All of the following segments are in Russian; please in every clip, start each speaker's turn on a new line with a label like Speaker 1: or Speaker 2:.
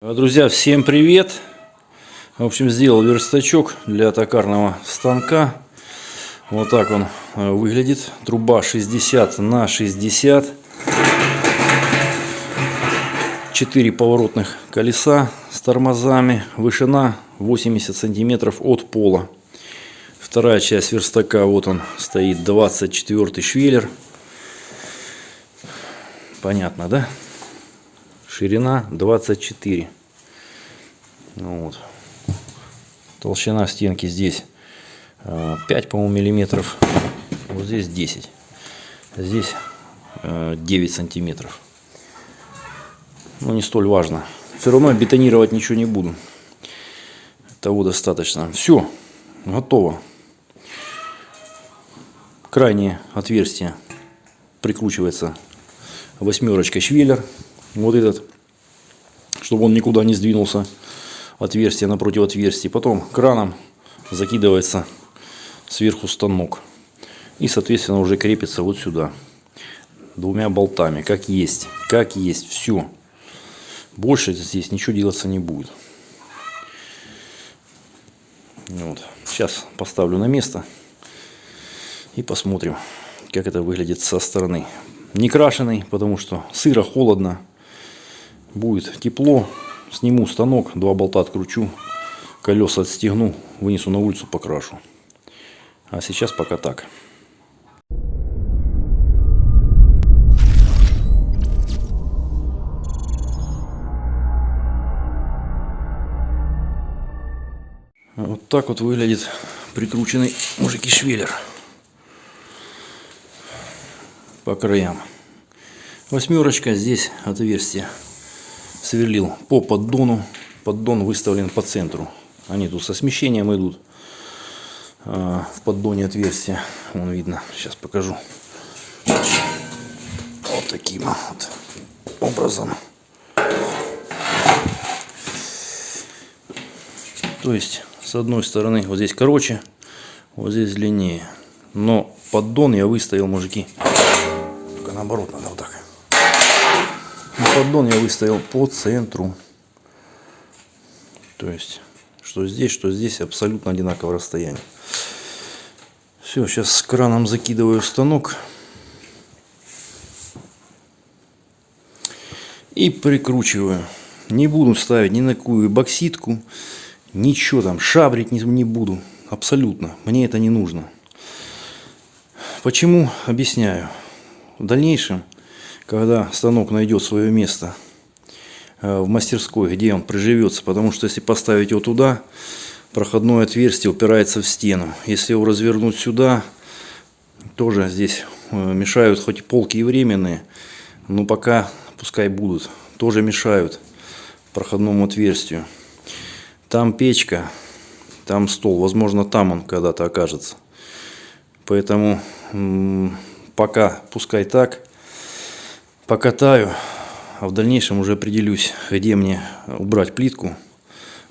Speaker 1: Друзья, всем привет! В общем, сделал верстачок для токарного станка. Вот так он э, выглядит. Труба 60 на 60. 4 поворотных колеса с тормозами. Вышина 80 сантиметров от пола. Вторая часть верстака, вот он стоит, 24 швеллер. Понятно, да? Ширина 24 ну вот. толщина стенки здесь 5 э, по-моему миллиметров. Вот здесь 10 здесь 9 э, сантиметров. Ну не столь важно. Все равно бетонировать ничего не буду. Того достаточно. Все готово. Крайнее отверстие прикручивается восьмерочкой швеллер вот этот, чтобы он никуда не сдвинулся, отверстие напротив отверстия. Потом краном закидывается сверху станок. И, соответственно, уже крепится вот сюда. Двумя болтами, как есть. Как есть, все. Больше здесь ничего делаться не будет. Вот. Сейчас поставлю на место. И посмотрим, как это выглядит со стороны. Не крашеный, потому что сыро, холодно будет тепло, сниму станок, два болта откручу, колеса отстегну, вынесу на улицу, покрашу. А сейчас пока так. Вот так вот выглядит прикрученный мужики швеллер по краям. Восьмерочка, здесь отверстие сверлил по поддону. Поддон выставлен по центру. Они тут со смещением идут. А, в поддоне отверстия. Вон видно. Сейчас покажу. Вот таким вот образом. То есть, с одной стороны, вот здесь короче, вот здесь длиннее. Но поддон я выставил, мужики. Только наоборот надо вот так поддон я выставил по центру. То есть, что здесь, что здесь абсолютно одинаковое расстояние. Все, сейчас с краном закидываю станок. И прикручиваю. Не буду ставить ни на какую бокситку, ничего там, шабрить не буду. Абсолютно. Мне это не нужно. Почему? Объясняю. В дальнейшем когда станок найдет свое место э, в мастерской, где он приживется. Потому что если поставить его туда, проходное отверстие упирается в стену. Если его развернуть сюда, тоже здесь э, мешают хоть полки и временные, но пока пускай будут, тоже мешают проходному отверстию. Там печка, там стол, возможно там он когда-то окажется. Поэтому пока пускай так покатаю, а в дальнейшем уже определюсь, где мне убрать плитку,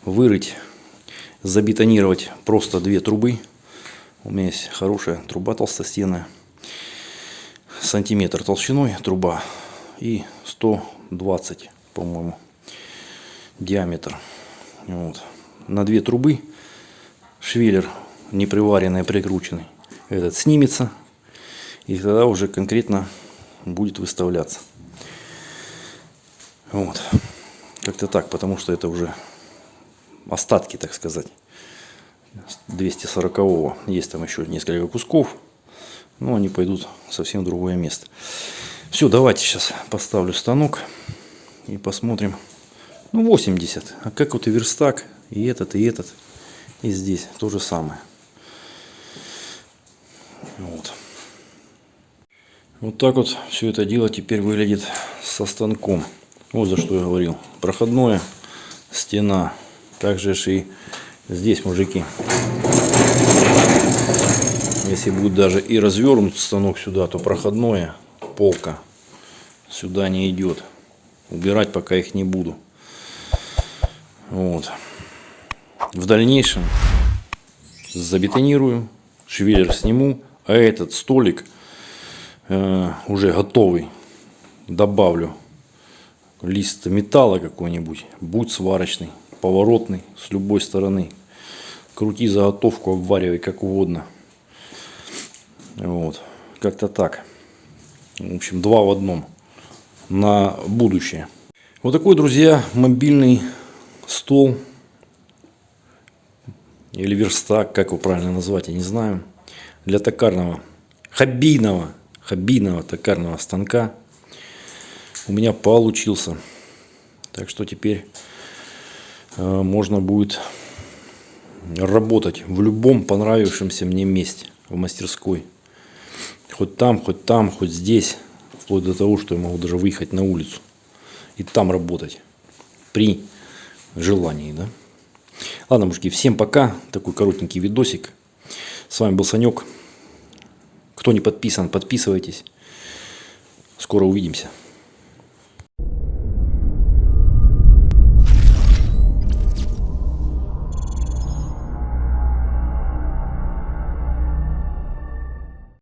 Speaker 1: вырыть, забетонировать просто две трубы. У меня есть хорошая труба толстостенная, сантиметр толщиной труба и 120, по-моему, диаметр. Вот. На две трубы швеллер неприваренный, прикрученный, этот снимется, и тогда уже конкретно будет выставляться. Вот. Как-то так, потому что это уже остатки, так сказать. 240-го. Есть там еще несколько кусков. Но они пойдут совсем другое место. Все, давайте сейчас поставлю станок. И посмотрим. Ну, 80. А как вот и верстак, и этот, и этот. И здесь то же самое. Вот. Вот так вот все это дело теперь выглядит со станком. Вот за что я говорил. Проходное, стена. Также и здесь, мужики. Если будет даже и развернут станок сюда, то проходное, полка, сюда не идет. Убирать пока их не буду. Вот. В дальнейшем забетонирую, швеллер сниму, а этот столик – Уже готовый добавлю лист металла какой-нибудь, будь сварочный, поворотный, с любой стороны. Крути заготовку, обваривай как угодно. Вот, как-то так. В общем, два в одном на будущее. Вот такой, друзья, мобильный стол или верстак, как его правильно назвать, я не знаю, для токарного, хоббийного, хоббийного токарного станка у меня получился. Так что теперь э, можно будет работать в любом понравившемся мне месте в мастерской. Хоть там, хоть там, хоть здесь. Вплоть до того, что я могу даже выехать на улицу и там работать. При желании, да. Ладно, мужики, всем пока. Такой коротенький видосик. С вами был Санек. Кто не подписан, подписывайтесь. Скоро увидимся.